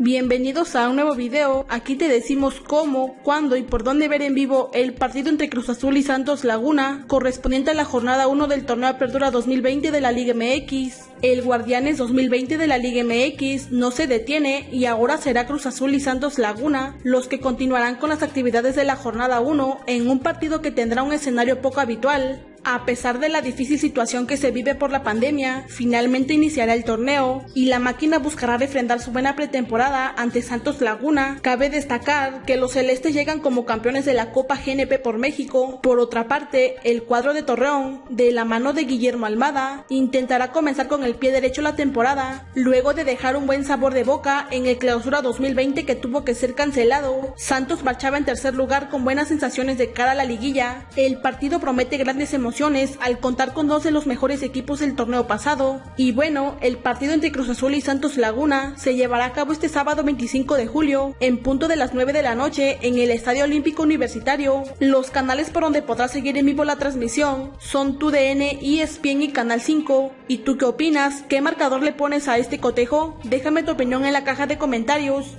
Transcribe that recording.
Bienvenidos a un nuevo video, aquí te decimos cómo, cuándo y por dónde ver en vivo el partido entre Cruz Azul y Santos Laguna, correspondiente a la jornada 1 del torneo Apertura 2020 de la Liga MX. El Guardianes 2020 de la Liga MX no se detiene y ahora será Cruz Azul y Santos Laguna los que continuarán con las actividades de la jornada 1 en un partido que tendrá un escenario poco habitual. A pesar de la difícil situación que se vive por la pandemia, finalmente iniciará el torneo y la máquina buscará refrendar su buena pretemporada ante Santos Laguna. Cabe destacar que los celestes llegan como campeones de la Copa GNP por México. Por otra parte, el cuadro de Torreón, de la mano de Guillermo Almada, intentará comenzar con el pie derecho la temporada, luego de dejar un buen sabor de boca en el clausura 2020 que tuvo que ser cancelado. Santos marchaba en tercer lugar con buenas sensaciones de cara a la liguilla. El partido promete grandes al contar con dos de los mejores equipos del torneo pasado. Y bueno, el partido entre Cruz Azul y Santos Laguna se llevará a cabo este sábado 25 de julio, en punto de las 9 de la noche, en el Estadio Olímpico Universitario. Los canales por donde podrás seguir en vivo la transmisión son TUDN, ESPN y Canal 5. ¿Y tú qué opinas? ¿Qué marcador le pones a este cotejo? Déjame tu opinión en la caja de comentarios.